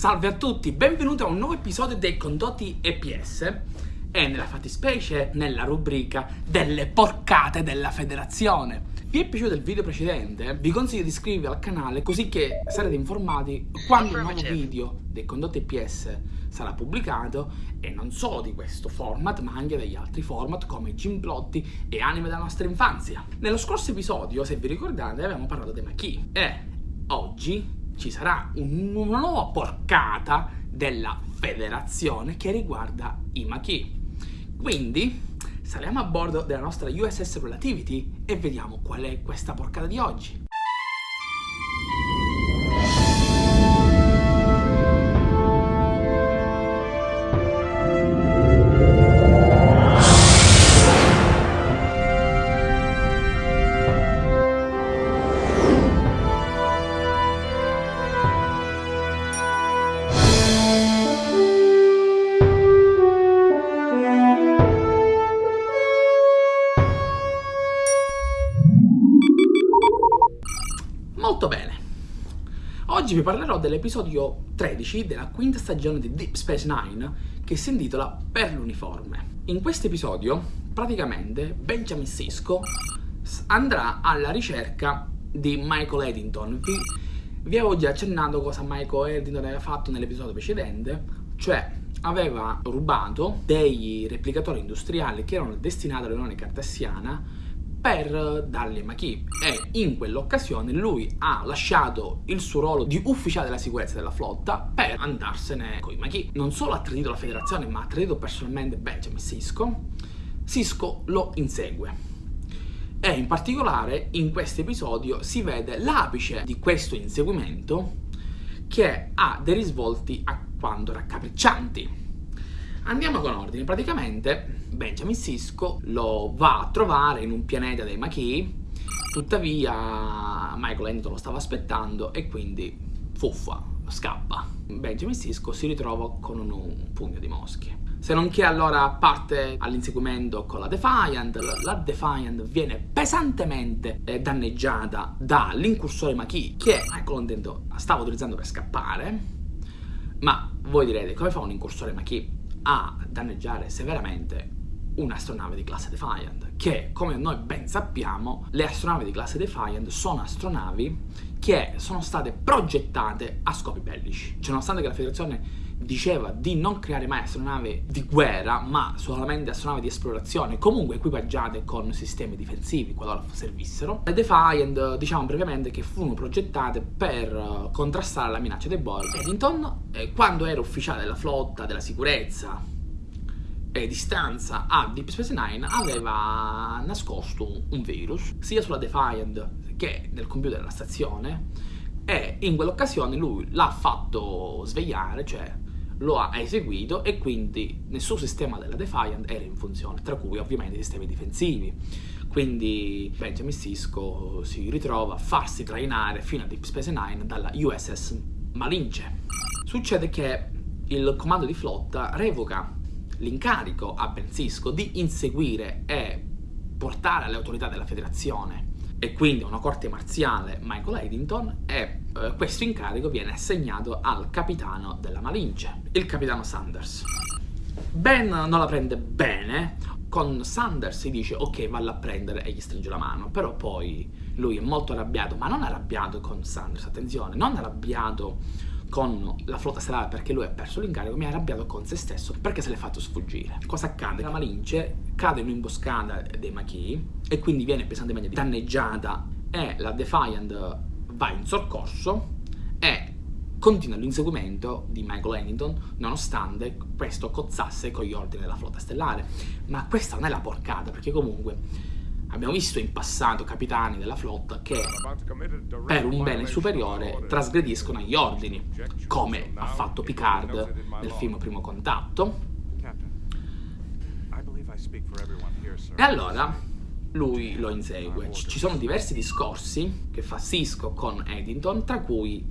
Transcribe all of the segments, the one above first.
Salve a tutti, benvenuti a un nuovo episodio dei condotti EPS e nella fattispecie nella rubrica delle porcate della federazione. Vi è piaciuto il video precedente? Vi consiglio di iscrivervi al canale così che sarete informati quando il nuovo video dei condotti EPS sarà pubblicato e non solo di questo format ma anche degli altri format come Gimplotti e anime della nostra infanzia. Nello scorso episodio, se vi ricordate, avevamo parlato dei Machi e oggi ci sarà un, una nuova porcata della federazione che riguarda i Machi. Quindi saliamo a bordo della nostra USS Relativity e vediamo qual è questa porcata di oggi. Oggi vi parlerò dell'episodio 13 della quinta stagione di Deep Space Nine che si intitola Per l'uniforme. In questo episodio, praticamente, Benjamin Sisko andrà alla ricerca di Michael Eddington. Vi, vi avevo già accennato cosa Michael Eddington aveva fatto nell'episodio precedente, cioè aveva rubato dei replicatori industriali che erano destinati all'Unione Cartesiana per dargli Maki e in quell'occasione lui ha lasciato il suo ruolo di ufficiale della sicurezza della flotta per andarsene con i Maki. Non solo ha tradito la federazione ma ha tradito personalmente Benjamin Sisko. Sisko lo insegue. E in particolare in questo episodio si vede l'apice di questo inseguimento che ha dei risvolti a quanto raccapriccianti. Andiamo con ordine, praticamente Benjamin Sisko lo va a trovare in un pianeta dei Maquis, tuttavia Michael Hamilton lo stava aspettando e quindi fuffa, scappa. Benjamin Sisko si ritrova con un, pugno di mosche. Se non che allora parte all'inseguimento con la Defiant, la Defiant viene pesantemente eh, danneggiata dall'incursore Maquis che Michael Hamilton stava utilizzando per scappare, ma voi direte come fa un incursore Maquis a danneggiare severamente un'astronave di classe Defiant che come noi ben sappiamo le astronavi di classe Defiant sono astronavi che sono state progettate a scopi bellici. Cioè nonostante che la federazione diceva di non creare mai astronavi di guerra ma solamente astronavi di esplorazione. Comunque equipaggiate con sistemi difensivi qualora servissero. Le Defiant diciamo brevemente che furono progettate per contrastare la minaccia dei Borg. Eddington eh, quando era ufficiale della flotta della sicurezza e di stanza a Deep Space Nine aveva nascosto un virus sia sulla Defiant che nel computer della stazione. E in quell'occasione lui l'ha fatto svegliare, cioè lo ha eseguito e quindi nel suo sistema della Defiant era in funzione, tra cui ovviamente i sistemi difensivi. Quindi Benjamin Sisko si ritrova a farsi trainare fino a Deep Space Nine dalla USS Malince. Succede che il comando di flotta revoca l'incarico a Ben Sisko di inseguire e portare alle autorità della federazione e quindi a una corte marziale Michael Eddington e eh, questo incarico viene assegnato al capitano della Malince, il capitano Sanders. Ben non la prende bene, con Sanders si dice ok valla a prendere e gli stringe la mano, però poi lui è molto arrabbiato, ma non arrabbiato con Sanders, attenzione, non arrabbiato con la flotta stellare perché lui ha perso l'incarico, mi ha arrabbiato con se stesso perché se l'è fatto sfuggire. Cosa accade? La Malince cade in un'imboscata dei Machi e quindi viene pesantemente danneggiata e la Defiant va in soccorso e continua l'inseguimento di Michael Hamilton nonostante questo cozzasse con gli ordini della flotta stellare. Ma questa non è la porcata perché comunque Abbiamo visto in passato capitani della flotta che per un bene superiore trasgrediscono agli ordini, come ha fatto Picard nel film Primo Contatto. E allora lui lo insegue. Ci sono diversi discorsi che fa Cisco con Eddington, tra cui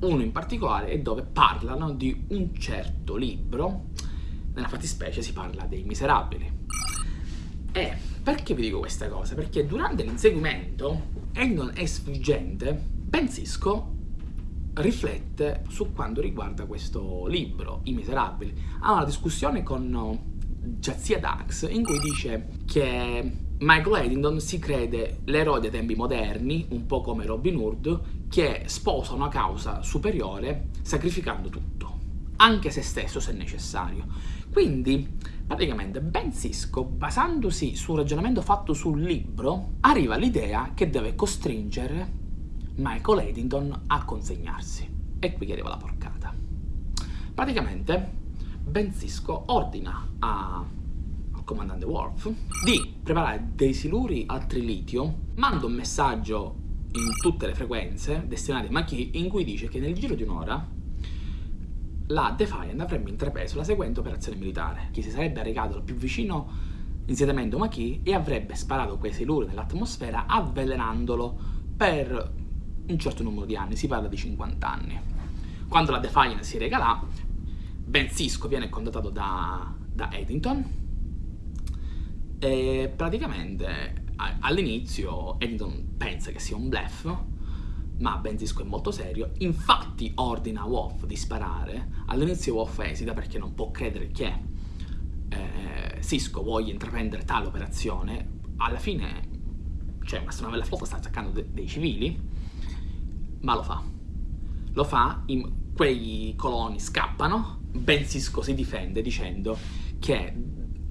uno in particolare è dove parlano di un certo libro, nella fattispecie si parla dei miserabili. E perché vi dico questa cosa? Perché durante l'inseguimento, Eddington è sfuggente, Ben Sisko riflette su quanto riguarda questo libro, I Miserabili. Ha una discussione con Jazia Dax in cui dice che Michael Eddington si crede l'eroe dei tempi moderni, un po' come Robin Hood, che sposa una causa superiore sacrificando tutto, anche se stesso se necessario. Quindi, praticamente, Ben Cisco, basandosi sul ragionamento fatto sul libro, arriva all'idea che deve costringere Michael Eddington a consegnarsi. E qui arriva la porcata. Praticamente, Ben Cisco ordina a comandante Worf di preparare dei siluri al trilitio, manda un messaggio in tutte le frequenze destinate a Maquis in cui dice che nel giro di un'ora la Defiant avrebbe intrapreso la seguente operazione militare, che si sarebbe recato al più vicino insediamento Maquis e avrebbe sparato quei siluri nell'atmosfera avvelenandolo per un certo numero di anni, si parla di 50 anni. Quando la Defiant si rega là, Ben Cisco viene contattato da, da Eddington e praticamente all'inizio Eddington pensa che sia un bluff, ma Ben Cisco è molto serio, infatti ordina a Wolf di sparare. All'inizio Wolf esita perché non può credere che eh, Cisco voglia intraprendere tale operazione. Alla fine, cioè, una nave della flotta sta attaccando de dei civili, ma lo fa. Lo fa, quei coloni scappano, Ben Cisco si difende dicendo che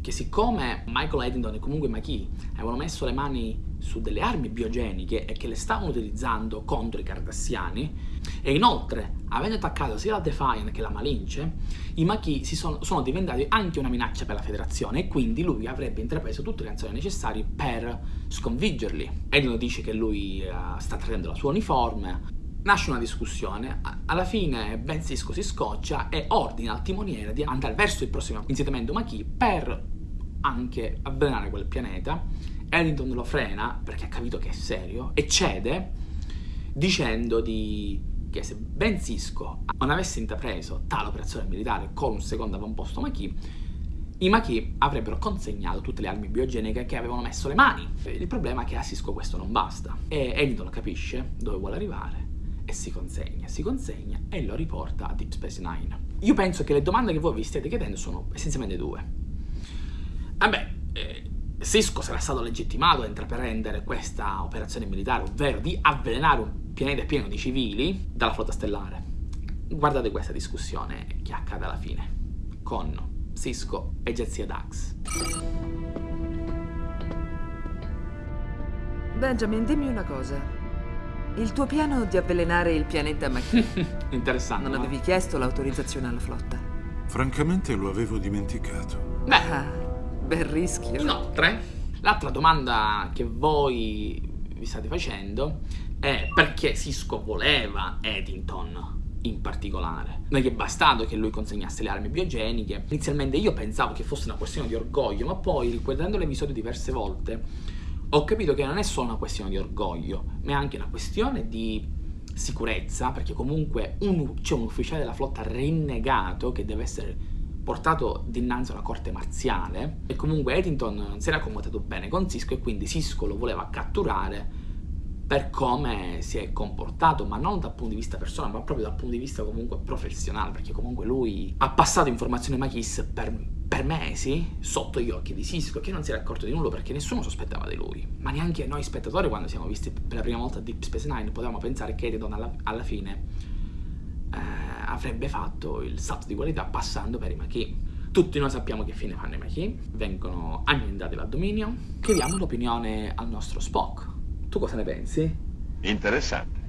che siccome Michael Eddington e comunque McKee avevano messo le mani su delle armi biogeniche e che le stavano utilizzando contro i cardassiani e inoltre avendo attaccato sia la Defiant che la Malince i Maquis sono, sono, diventati anche una minaccia per la federazione e quindi lui avrebbe intrapreso tutte le azioni necessarie per sconfiggerli. Eddington dice che lui uh, sta traendo la sua uniforme. Nasce una discussione, alla fine Ben Cisco si scoccia e ordina al timoniere di andare verso il prossimo insediamento Maquis per anche avvelenare quel pianeta. Eddington lo frena perché ha capito che è serio e cede dicendo di... che se Ben Cisco non avesse intrapreso tale operazione militare con un secondo avamposto Maquis, i Maquis avrebbero consegnato tutte le armi biogeniche che avevano messo le mani. Il problema è che a Cisco questo non basta e Eddington capisce dove vuole arrivare e si consegna, si consegna e lo riporta a Deep Space Nine. Io penso che le domande che voi vi stiate chiedendo sono essenzialmente due. Vabbè, eh, Cisco sarà stato legittimato a intraprendere questa operazione militare, ovvero di avvelenare un pianeta pieno di civili dalla flotta stellare. Guardate questa discussione che accade alla fine, con Cisco e Jazia Dax. Benjamin, dimmi una cosa. Il tuo piano di avvelenare il pianeta Machi. Interessante. Non avevi chiesto l'autorizzazione alla flotta? Francamente lo avevo dimenticato. Beh, ah, bel rischio. Inoltre, l'altra domanda che voi vi state facendo è perché Cisco voleva Eddington in particolare. Non che è bastato che lui consegnasse le armi biogeniche. Inizialmente io pensavo che fosse una questione di orgoglio, ma poi, riguardando l'episodio diverse volte, ho capito che non è solo una questione di orgoglio, ma è anche una questione di sicurezza, perché comunque c'è un ufficiale della flotta rinnegato che deve essere portato dinanzi a una corte marziale e comunque Eddington non si era accomodato bene con Cisco e quindi Cisco lo voleva catturare per come si è comportato, ma non dal punto di vista personale, ma proprio dal punto di vista comunque professionale, perché comunque lui ha passato informazioni a Makis per per mesi sotto gli occhi di Cisco che non si era accorto di nulla perché nessuno sospettava di lui. Ma neanche noi spettatori quando siamo visti per la prima volta Deep Space Nine potevamo pensare che Eridon alla, alla fine avrebbe fatto il salto di qualità passando per i Maquis tutti noi sappiamo che fine fanno i Maquis vengono annientati dal dominio chiediamo l'opinione al nostro Spock. Tu cosa ne pensi? interessante.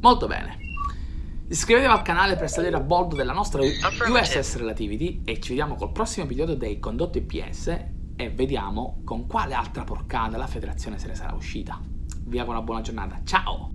Molto bene. Iscrivetevi al canale per salire a bordo della nostra USS Relativity e ci vediamo col prossimo episodio dei condotti PS e vediamo con quale altra porcata la federazione se ne sarà uscita. Vi auguro una buona giornata, ciao!